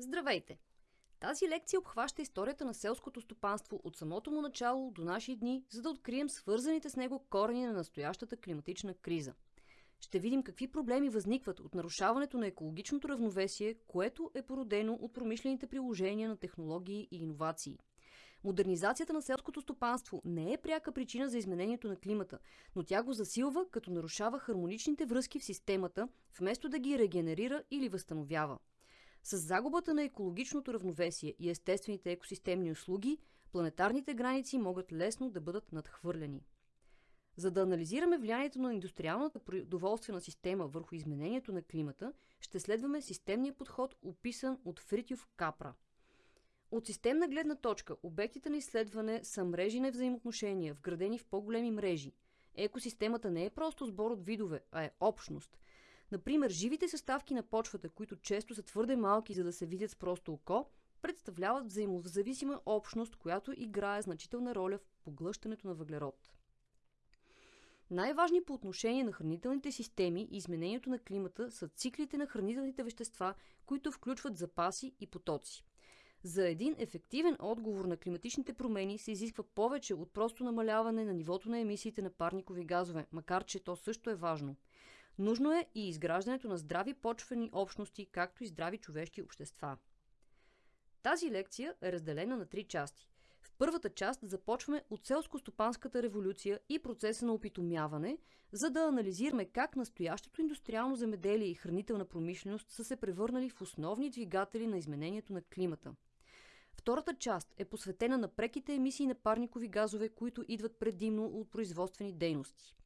Здравейте! Тази лекция обхваща историята на селското стопанство от самото му начало до наши дни, за да открием свързаните с него корени на настоящата климатична криза. Ще видим какви проблеми възникват от нарушаването на екологичното равновесие, което е породено от промишлените приложения на технологии и иновации. Модернизацията на селското стопанство не е пряка причина за изменението на климата, но тя го засилва, като нарушава хармоничните връзки в системата, вместо да ги регенерира или възстановява. С загубата на екологичното равновесие и естествените екосистемни услуги, планетарните граници могат лесно да бъдат надхвърлени. За да анализираме влиянието на индустриалната продоволствена система върху изменението на климата, ще следваме системния подход, описан от Фритюв Капра. От системна гледна точка, обектите на изследване са мрежи на взаимоотношения, вградени в по-големи мрежи. Екосистемата не е просто сбор от видове, а е общност – Например, живите съставки на почвата, които често са твърде малки, за да се видят с просто око, представляват взаимозависима общност, която играе значителна роля в поглъщането на въглерод. Най-важни по отношение на хранителните системи и изменението на климата са циклите на хранителните вещества, които включват запаси и потоци. За един ефективен отговор на климатичните промени се изисква повече от просто намаляване на нивото на емисиите на парникови газове, макар че то също е важно. Нужно е и изграждането на здрави почвени общности, както и здрави човешки общества. Тази лекция е разделена на три части. В първата част започваме от селско-стопанската революция и процеса на опитомяване, за да анализираме как настоящото индустриално земеделие и хранителна промишленост са се превърнали в основни двигатели на изменението на климата. Втората част е посветена на преките емисии на парникови газове, които идват предимно от производствени дейности.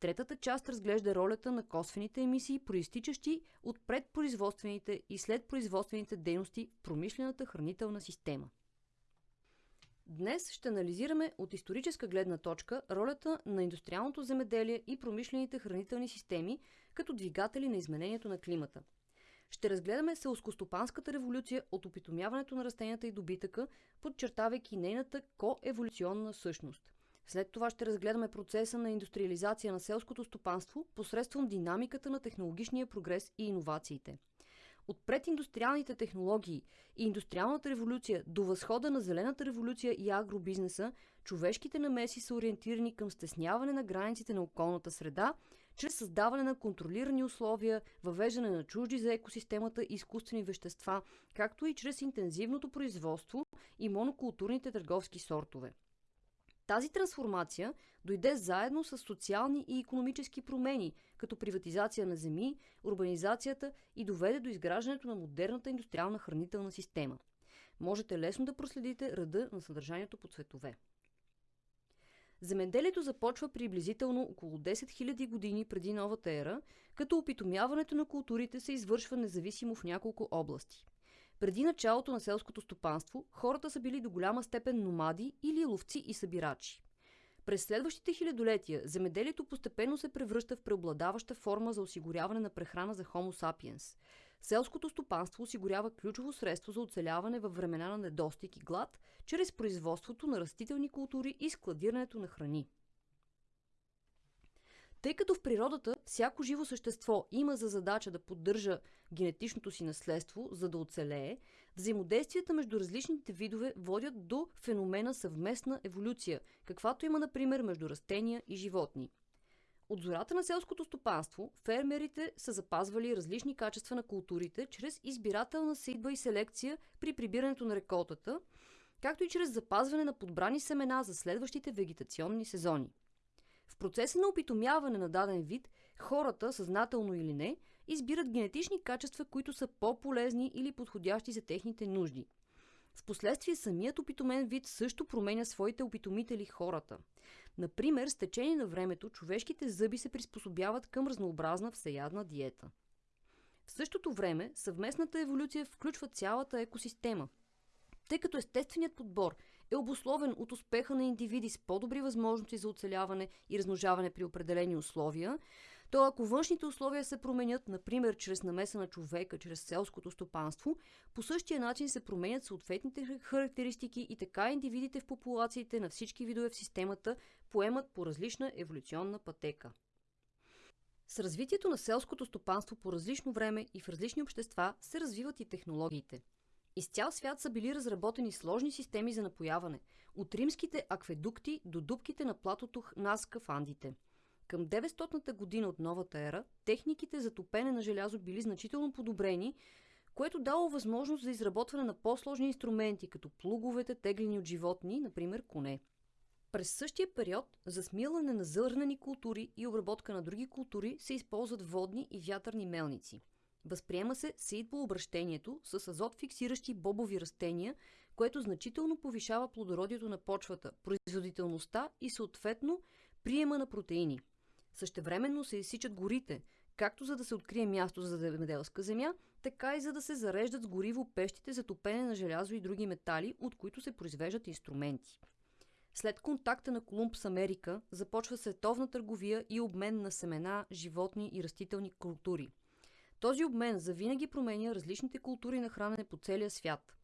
Третата част разглежда ролята на косвените емисии, проистичащи от предпроизводствените и следпроизводствените дейности в промишлената хранителна система. Днес ще анализираме от историческа гледна точка ролята на индустриалното земеделие и промишлените хранителни системи като двигатели на изменението на климата. Ще разгледаме селскостопанската революция от опитомяването на растенията и добитъка, подчертавайки нейната коеволюционна същност – след това ще разгледаме процеса на индустриализация на селското стопанство посредством динамиката на технологичния прогрес и иновациите. От прединдустриалните технологии и индустриалната революция до възхода на зелената революция и агробизнеса, човешките намеси са ориентирани към стесняване на границите на околната среда, чрез създаване на контролирани условия, въвеждане на чужди за екосистемата изкуствени вещества, както и чрез интензивното производство и монокултурните търговски сортове. Тази трансформация дойде заедно с социални и економически промени, като приватизация на земи, урбанизацията и доведе до изграждането на модерната индустриална хранителна система. Можете лесно да проследите ръда на съдържанието по цветове. Земеделието започва приблизително около 10 000 години преди новата ера, като опитомяването на културите се извършва независимо в няколко области – преди началото на селското стопанство, хората са били до голяма степен номади или ловци и събирачи. През следващите хилядолетия земеделието постепенно се превръща в преобладаваща форма за осигуряване на прехрана за Homo sapiens. Селското стопанство осигурява ключово средство за оцеляване във времена на недостиг и глад, чрез производството на растителни култури и складирането на храни. Тъй като в природата всяко живо същество има за задача да поддържа генетичното си наследство, за да оцелее, взаимодействията между различните видове водят до феномена съвместна еволюция, каквато има, например, между растения и животни. От зората на селското стопанство, фермерите са запазвали различни качества на културите чрез избирателна сейдба и селекция при прибирането на реколтата, както и чрез запазване на подбрани семена за следващите вегетационни сезони. Процеса на опитомяване на даден вид, хората, съзнателно или не, избират генетични качества, които са по-полезни или подходящи за техните нужди. Впоследствие самият опитомен вид също променя своите опитомители хората. Например, с течение на времето човешките зъби се приспособяват към разнообразна всеядна диета. В същото време съвместната еволюция включва цялата екосистема. Тъй като естественият подбор е обусловен от успеха на индивиди с по-добри възможности за оцеляване и размножаване при определени условия, то ако външните условия се променят, например чрез намеса на човека, чрез селското стопанство, по същия начин се променят съответните характеристики и така индивидите в популациите на всички видове в системата поемат по различна еволюционна пътека. С развитието на селското стопанство по различно време и в различни общества се развиват и технологиите – Из цял свят са били разработени сложни системи за напояване, от римските акведукти до дубките на платото Наска в Андите. Към 900-та година от новата ера, техниките за топене на желязо били значително подобрени, което дало възможност за изработване на по-сложни инструменти, като плуговете, теглени от животни, например коне. През същия период за смилане на зърнени култури и обработка на други култури се използват водни и вятърни мелници. Възприема се обращението с азот фиксиращи бобови растения, което значително повишава плодородието на почвата, производителността и съответно приема на протеини. Същевременно се изсичат горите, както за да се открие място за земеделска земя, така и за да се зареждат с гориво пещите за топене на желязо и други метали, от които се произвеждат инструменти. След контакта на Колумб с Америка започва световна търговия и обмен на семена, животни и растителни култури. Този обмен завинаги променя различните култури на хранене по целия свят.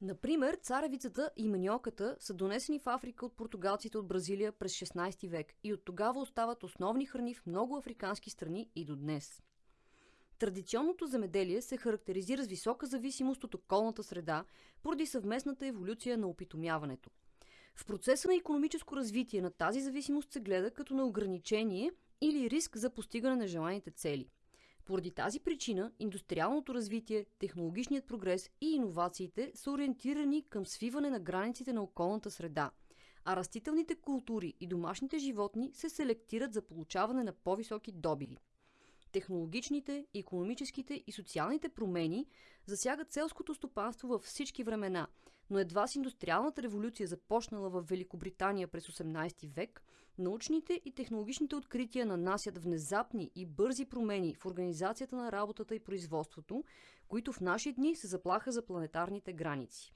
Например, царевицата и маниоката са донесени в Африка от португалците от Бразилия през 16 век и от тогава остават основни храни в много африкански страни и до днес. Традиционното земеделие се характеризира с висока зависимост от околната среда поради съвместната еволюция на опитомяването. В процеса на економическо развитие на тази зависимост се гледа като на ограничение или риск за постигане на желаните цели. Поради тази причина индустриалното развитие, технологичният прогрес и иновациите са ориентирани към свиване на границите на околната среда, а растителните култури и домашните животни се селектират за получаване на по-високи добиви. Технологичните, економическите и социалните промени засягат селското стопанство във всички времена – но едва с индустриалната революция, започнала в Великобритания през 18 век, научните и технологичните открития нанасят внезапни и бързи промени в организацията на работата и производството, които в наши дни се заплаха за планетарните граници.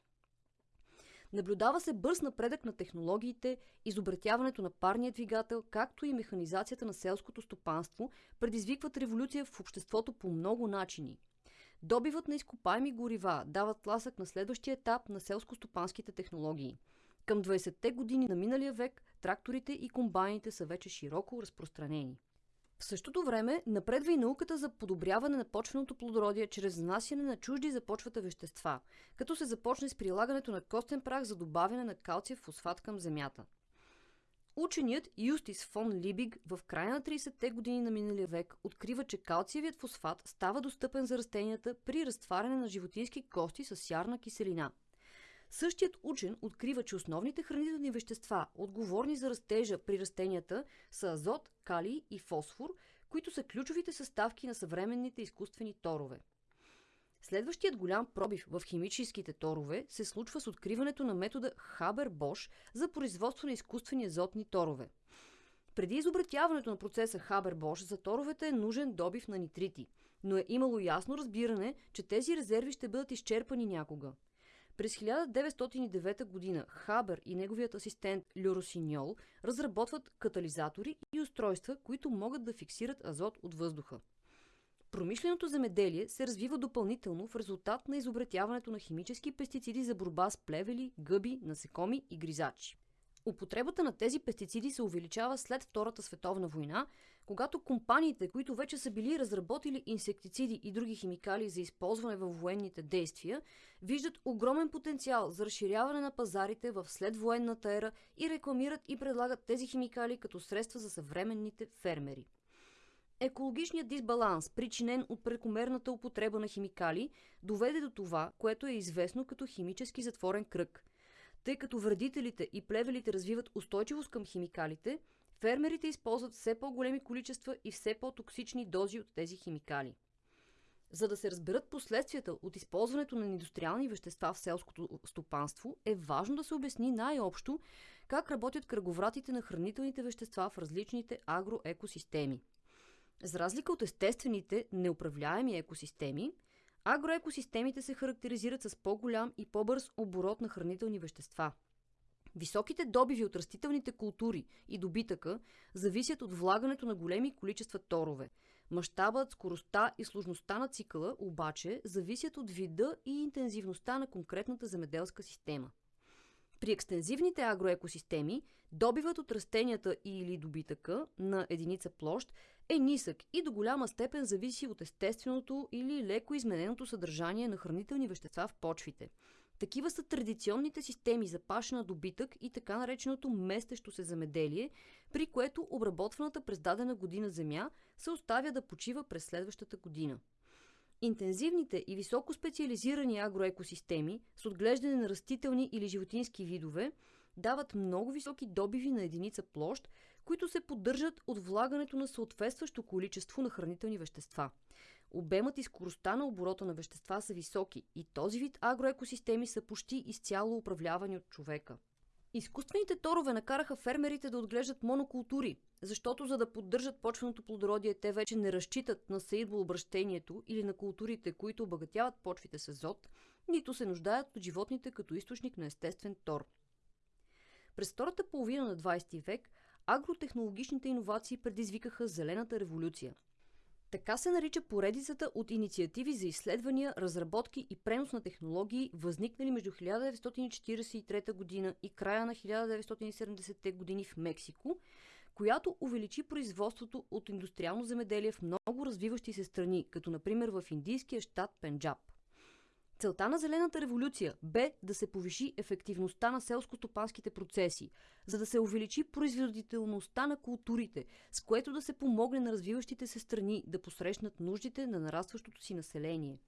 Наблюдава се бърз напредък на технологиите, изобретяването на парния двигател, както и механизацията на селското стопанство, предизвикват революция в обществото по много начини – Добивът на изкопаеми горива дават тласък на следващия етап на селско-стопанските технологии. Към 20-те години на миналия век тракторите и комбайните са вече широко разпространени. В същото време напредва и науката за подобряване на почвеното плодородие чрез внасяне на чужди за почвата вещества, като се започне с прилагането на костен прах за добавяне на калциев фосфат към земята. Ученият Юстис фон Либиг в края на 30-те години на миналия век открива, че калциевият фосфат става достъпен за растенията при разтваряне на животински кости с сярна киселина. Същият учен открива, че основните хранителни вещества, отговорни за растежа при растенията, са азот, калий и фосфор, които са ключовите съставки на съвременните изкуствени торове. Следващият голям пробив в химическите торове се случва с откриването на метода Хабер-Бош за производство на изкуствени азотни торове. Преди изобретяването на процеса Хабер-Бош за торовете е нужен добив на нитрити, но е имало ясно разбиране, че тези резерви ще бъдат изчерпани някога. През 1909 г. Хабер и неговият асистент Люросиньол разработват катализатори и устройства, които могат да фиксират азот от въздуха. Промишленото земеделие се развива допълнително в резултат на изобретяването на химически пестициди за борба с плевели, гъби, насекоми и гризачи. Употребата на тези пестициди се увеличава след Втората световна война, когато компаниите, които вече са били разработили инсектициди и други химикали за използване във военните действия, виждат огромен потенциал за разширяване на пазарите в следвоенната ера и рекламират и предлагат тези химикали като средства за съвременните фермери. Екологичният дисбаланс, причинен от прекомерната употреба на химикали, доведе до това, което е известно като химически затворен кръг. Тъй като вредителите и плевелите развиват устойчивост към химикалите, фермерите използват все по-големи количества и все по-токсични дози от тези химикали. За да се разберат последствията от използването на индустриални вещества в селското стопанство, е важно да се обясни най-общо как работят кръговратите на хранителните вещества в различните агроекосистеми – за разлика от естествените неуправляеми екосистеми, агроекосистемите се характеризират с по-голям и по-бърз оборот на хранителни вещества. Високите добиви от растителните култури и добитъка зависят от влагането на големи количества торове. Мащабът, скоростта и сложността на цикъла обаче зависят от вида и интензивността на конкретната земеделска система. При екстензивните агроекосистеми добивът от растенията или добитъка на единица площ е нисък и до голяма степен зависи от естественото или леко измененото съдържание на хранителни вещества в почвите. Такива са традиционните системи за пашена добитък и така нареченото местещо се замеделие, при което обработваната през дадена година земя се оставя да почива през следващата година. Интензивните и високо специализирани агроекосистеми с отглеждане на растителни или животински видове дават много високи добиви на единица площ, които се поддържат от влагането на съответстващо количество на хранителни вещества. Обемът и скоростта на оборота на вещества са високи и този вид агроекосистеми са почти изцяло управлявани от човека. Изкуствените торове накараха фермерите да отглеждат монокултури, защото за да поддържат почвеното плодородие, те вече не разчитат на сеидбообращението или на културите, които обогатяват почвите с азот, нито се нуждаят от животните като източник на естествен тор. През втората половина на 20 век агротехнологичните иновации предизвикаха Зелената революция. Така се нарича поредицата от инициативи за изследвания, разработки и пренос на технологии, възникнали между 1943 година и края на 1970-те години в Мексико, която увеличи производството от индустриално земеделие в много развиващи се страни, като например в индийския щат Пенджаб. Целта на Зелената революция бе да се повиши ефективността на селско-стопанските процеси, за да се увеличи производителността на културите, с което да се помогне на развиващите се страни да посрещнат нуждите на нарастващото си население.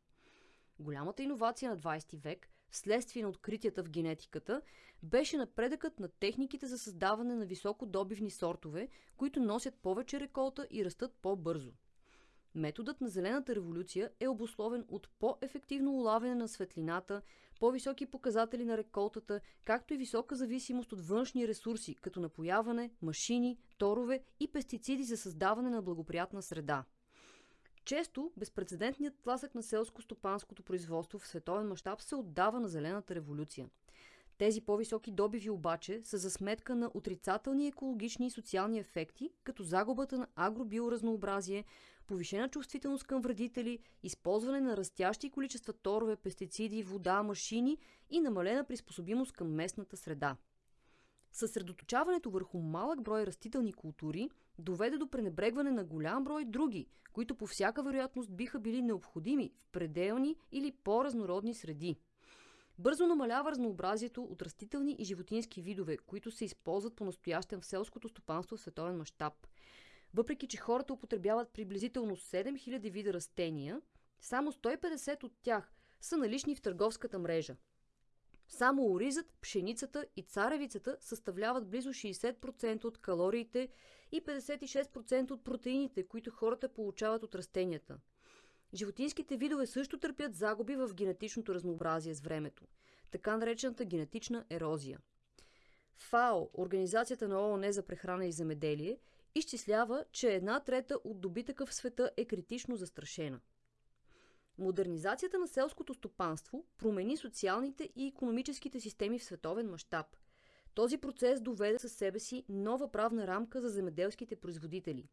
Голямата иновация на 20 век, вследствие на откритията в генетиката, беше напредъкът на техниките за създаване на високодобивни сортове, които носят повече реколта и растат по-бързо – Методът на Зелената революция е обусловен от по-ефективно улавяне на светлината, по-високи показатели на реколтата, както и висока зависимост от външни ресурси, като напояване, машини, торове и пестициди за създаване на благоприятна среда. Често безпредседентният тласък на селско-стопанското производство в световен мащаб се отдава на Зелената революция. Тези по-високи добиви обаче са за сметка на отрицателни екологични и социални ефекти, като загубата на агробиоразнообразие, повишена чувствителност към вредители, използване на растящи количества торове, пестициди, вода, машини и намалена приспособимост към местната среда. Съсредоточаването върху малък брой растителни култури доведе до пренебрегване на голям брой други, които по всяка вероятност биха били необходими в пределни или по-разнородни среди. Бързо намалява разнообразието от растителни и животински видове, които се използват по-настоящен в селското стопанство в световен мащаб. Въпреки, че хората употребяват приблизително 7000 вида растения, само 150 от тях са налични в търговската мрежа. Само оризът, пшеницата и царевицата съставляват близо 60% от калориите и 56% от протеините, които хората получават от растенията. Животинските видове също търпят загуби в генетичното разнообразие с времето, така наречената генетична ерозия. ФАО, Организацията на ООН за прехрана и земеделие, изчислява, че една трета от добитъка в света е критично застрашена. Модернизацията на селското стопанство промени социалните и економическите системи в световен мащаб. Този процес доведе със себе си нова правна рамка за земеделските производители.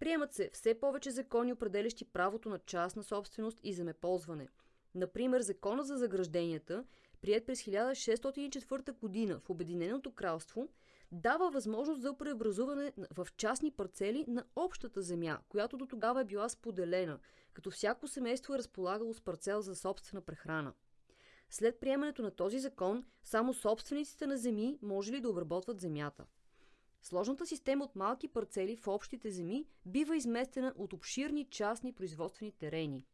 Приемат се все повече закони, определящи правото на частна собственост и земеползване. Например, закона за загражденията, прият през 1604 година в Обединеното кралство – дава възможност за преобразуване в частни парцели на общата земя, която до тогава е била споделена, като всяко семейство е разполагало с парцел за собствена прехрана. След приемането на този закон, само собствениците на земи може ли да обработват земята. Сложната система от малки парцели в общите земи бива изместена от обширни частни производствени терени.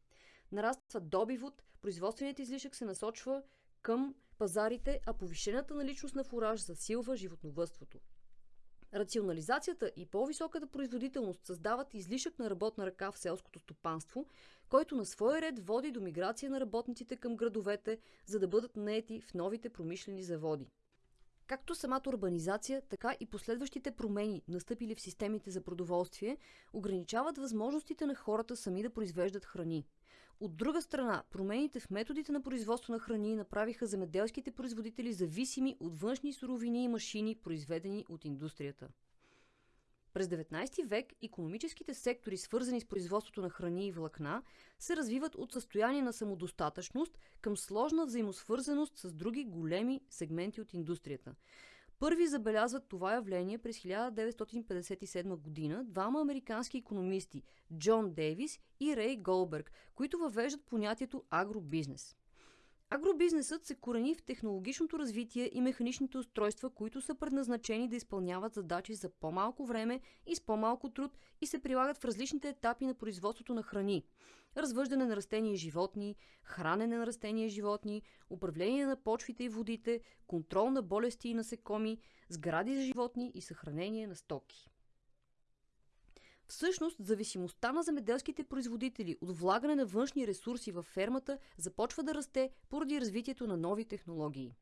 Нараства добивот, производственият излишък се насочва към пазарите, а повишената наличност на фураж засилва животновътството. Рационализацията и по-високата производителност създават излишък на работна ръка в селското стопанство, който на своя ред води до миграция на работниците към градовете, за да бъдат наети в новите промишлени заводи. Както самата урбанизация, така и последващите промени, настъпили в системите за продоволствие, ограничават възможностите на хората сами да произвеждат храни – от друга страна, промените в методите на производство на храни направиха земеделските производители зависими от външни суровини и машини, произведени от индустрията. През 19 век економическите сектори, свързани с производството на храни и влакна, се развиват от състояние на самодостатъчност към сложна взаимосвързаност с други големи сегменти от индустрията. Първи забелязват това явление през 1957 година двама американски економисти Джон Дейвис и Рей Голберг, които въвеждат понятието агробизнес. Агробизнесът се корени в технологичното развитие и механичните устройства, които са предназначени да изпълняват задачи за по-малко време и с по-малко труд и се прилагат в различните етапи на производството на храни. Развъждане на растения и животни, хранене на растения и животни, управление на почвите и водите, контрол на болести и насекоми, сгради за животни и съхранение на стоки. Всъщност, зависимостта на земеделските производители от влагане на външни ресурси във фермата започва да расте поради развитието на нови технологии.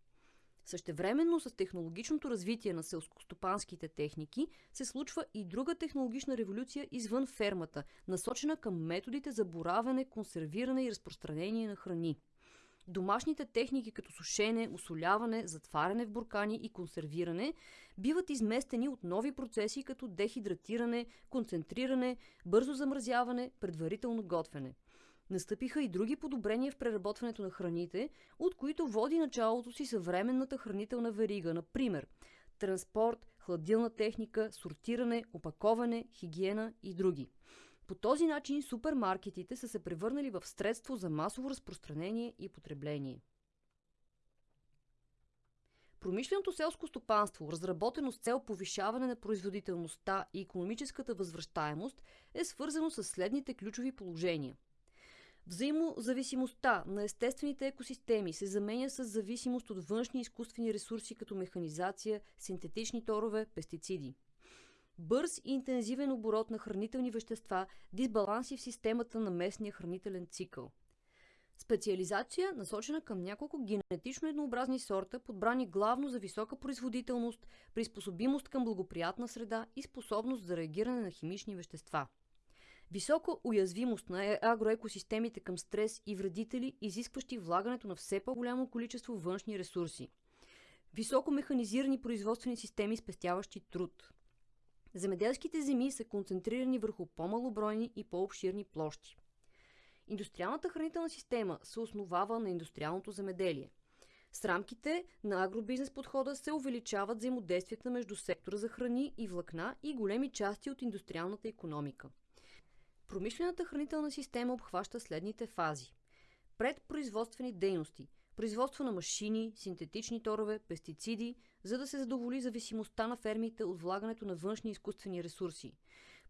Същевременно с технологичното развитие на селскостопанските техники се случва и друга технологична революция извън фермата, насочена към методите за боравене, консервиране и разпространение на храни – Домашните техники като сушене, усоляване, затваряне в буркани и консервиране биват изместени от нови процеси като дехидратиране, концентриране, бързо замразяване, предварително готвене. Настъпиха и други подобрения в преработването на храните, от които води началото си съвременната хранителна верига, например транспорт, хладилна техника, сортиране, опаковане, хигиена и други. По този начин супермаркетите са се превърнали в средство за масово разпространение и потребление. Промишленото селско стопанство, разработено с цел повишаване на производителността и економическата възвръщаемост, е свързано с следните ключови положения. Взаимозависимостта на естествените екосистеми се заменя с зависимост от външни изкуствени ресурси като механизация, синтетични торове, пестициди – бърз и интензивен оборот на хранителни вещества, дисбаланси в системата на местния хранителен цикъл. Специализация, насочена към няколко генетично еднообразни сорта, подбрани главно за висока производителност, приспособимост към благоприятна среда и способност за реагиране на химични вещества. Висока уязвимост на е- агроекосистемите към стрес и вредители, изискващи влагането на все по-голямо количество външни ресурси. Високо механизирани производствени системи, спестяващи труд. Земеделските земи са концентрирани върху по-малобройни и по-обширни площи. Индустриалната хранителна система се основава на индустриалното земеделие. С рамките на агробизнес подхода се увеличават взаимодействията между сектора за храни и влакна и големи части от индустриалната економика. Промишлената хранителна система обхваща следните фази. Предпроизводствени дейности – производство на машини, синтетични торове, пестициди, за да се задоволи зависимостта на фермите от влагането на външни изкуствени ресурси,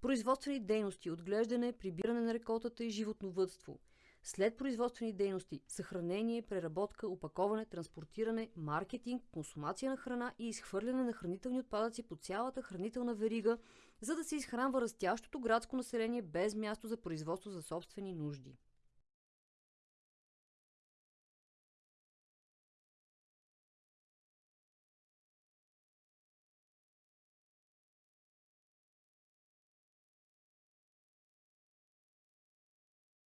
производствени дейности, отглеждане, прибиране на реколтата и животновътство, след производствени дейности, съхранение, преработка, опаковане, транспортиране, маркетинг, консумация на храна и изхвърляне на хранителни отпадъци по цялата хранителна верига, за да се изхранва растящото градско население без място за производство за собствени нужди.